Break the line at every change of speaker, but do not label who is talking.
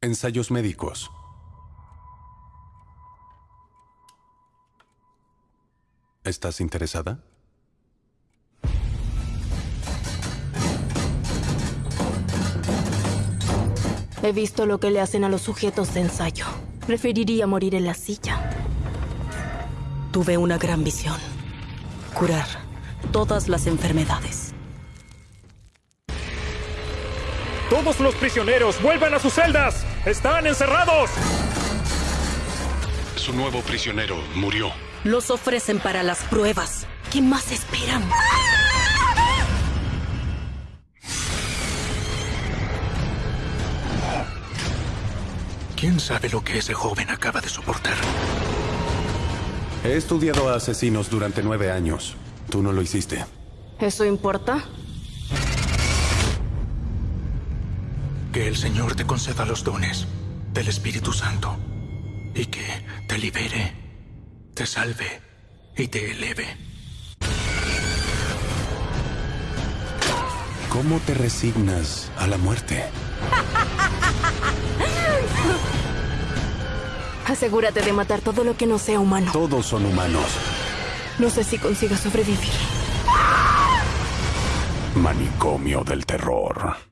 Ensayos médicos. ¿Estás interesada?
He visto lo que le hacen a los sujetos de ensayo. Preferiría morir en la silla.
Tuve una gran visión. Curar todas las enfermedades.
Todos los prisioneros vuelvan a sus celdas. Están encerrados.
Su nuevo prisionero murió.
Los ofrecen para las pruebas. ¿Qué más esperan?
¿Quién sabe lo que ese joven acaba de soportar?
He estudiado a asesinos durante nueve años. Tú no lo hiciste.
¿Eso importa?
Que el Señor te conceda los dones del Espíritu Santo y que te libere, te salve y te eleve.
¿Cómo te resignas a la muerte?
Asegúrate de matar todo lo que no sea humano.
Todos son humanos.
No sé si consiga sobrevivir.
Manicomio del terror.